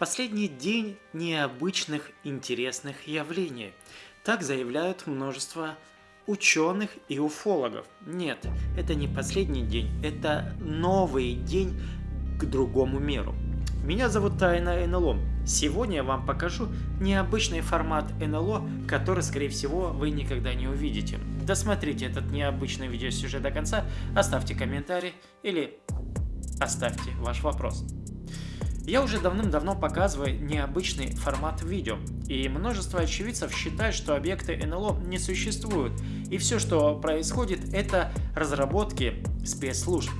Последний день необычных интересных явлений. Так заявляют множество ученых и уфологов. Нет, это не последний день, это новый день к другому миру. Меня зовут Тайна НЛО. Сегодня я вам покажу необычный формат НЛО, который, скорее всего, вы никогда не увидите. Досмотрите этот необычный видеосюжет до конца, оставьте комментарий или оставьте ваш вопрос. Я уже давным-давно показываю необычный формат видео, и множество очевидцев считают, что объекты НЛО не существуют, и все, что происходит, это разработки спецслужб.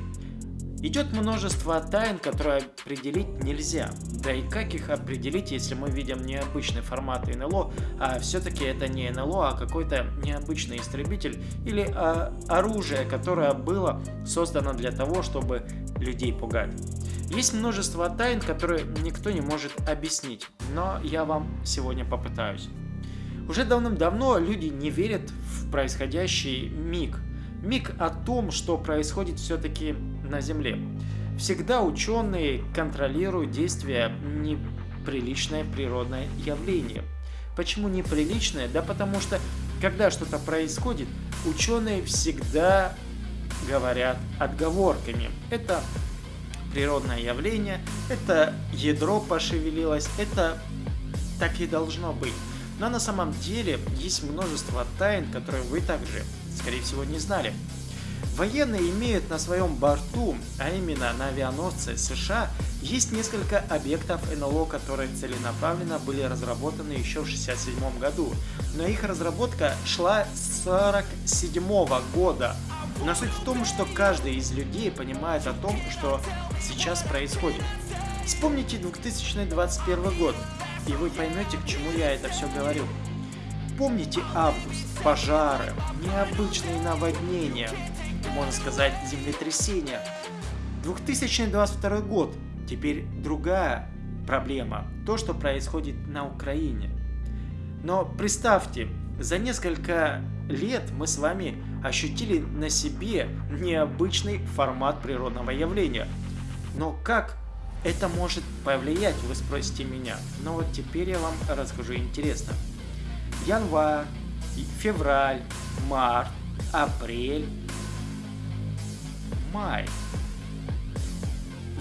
Идет множество тайн, которые определить нельзя. Да и как их определить, если мы видим необычный формат НЛО, а все-таки это не НЛО, а какой-то необычный истребитель или а, оружие, которое было создано для того, чтобы людей пугать. Есть множество тайн, которые никто не может объяснить, но я вам сегодня попытаюсь. Уже давным-давно люди не верят в происходящий миг. Миг о том, что происходит все-таки на Земле. Всегда ученые контролируют действия неприличное природное явление. Почему неприличное? Да потому что, когда что-то происходит, ученые всегда говорят отговорками. Это природное явление, это ядро пошевелилось, это так и должно быть. Но на самом деле есть множество тайн, которые вы также, скорее всего, не знали. Военные имеют на своем борту, а именно на авианосце США, есть несколько объектов НЛО, которые целенаправленно были разработаны еще в 1967 году, но их разработка шла с 1947 года. Но суть в том, что каждый из людей понимает о том, что сейчас происходит. Вспомните 2021 год, и вы поймете, к чему я это все говорю. Помните август, пожары, необычные наводнения, можно сказать, землетрясения. 2022 год. Теперь другая проблема. То, что происходит на Украине. Но представьте, за несколько лет мы с вами ощутили на себе необычный формат природного явления. Но как это может повлиять, вы спросите меня. Но вот теперь я вам расскажу интересно. Январь, февраль, март, апрель, май.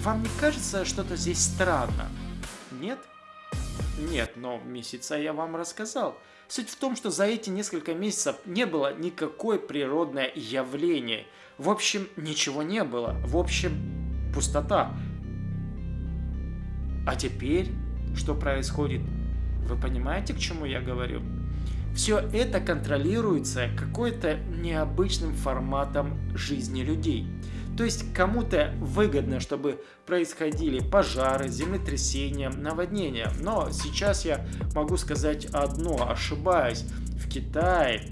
Вам не кажется что-то здесь странно? Нет? Нет, но месяца я вам рассказал. Суть в том, что за эти несколько месяцев не было никакое природное явление. В общем, ничего не было. В общем, пустота. А теперь, что происходит? Вы понимаете, к чему я говорю? Все это контролируется какой-то необычным форматом жизни людей. То есть кому-то выгодно, чтобы происходили пожары, землетрясения, наводнения. Но сейчас я могу сказать одно, ошибаюсь. В Китае,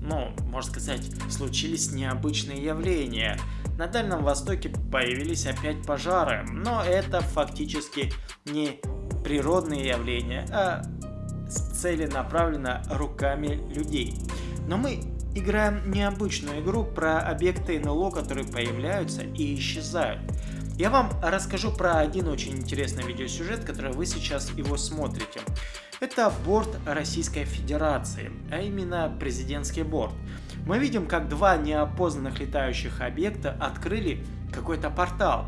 ну, можно сказать, случились необычные явления. На Дальнем Востоке появились опять пожары, но это фактически не природные явления, а целенаправленно руками людей. Но мы играем необычную игру про объекты НЛО, которые появляются и исчезают. Я вам расскажу про один очень интересный видеосюжет, который вы сейчас его смотрите. Это борт Российской Федерации, а именно президентский борт. Мы видим, как два неопознанных летающих объекта открыли какой-то портал.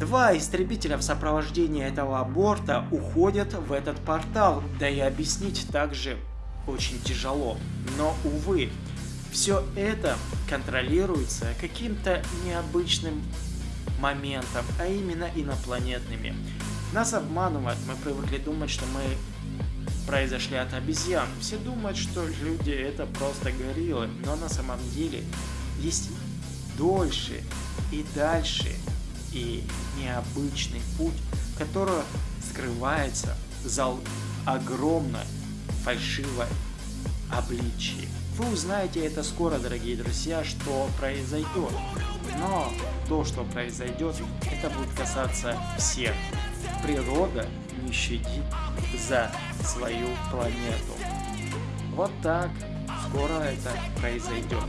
Два истребителя в сопровождении этого борта уходят в этот портал, да и объяснить также очень тяжело. Но, увы, все это контролируется каким-то необычным моментом, а именно инопланетными. Нас обманывают, мы привыкли думать, что мы произошли от обезьян. Все думают, что люди это просто гориллы, но на самом деле есть дольше и дальше и необычный путь, который скрывается за огромной фальшивой обличии. Вы узнаете это скоро, дорогие друзья, что произойдет. Но то, что произойдет, это будет касаться всех. Природа не щадит за свою планету. Вот так скоро это произойдет.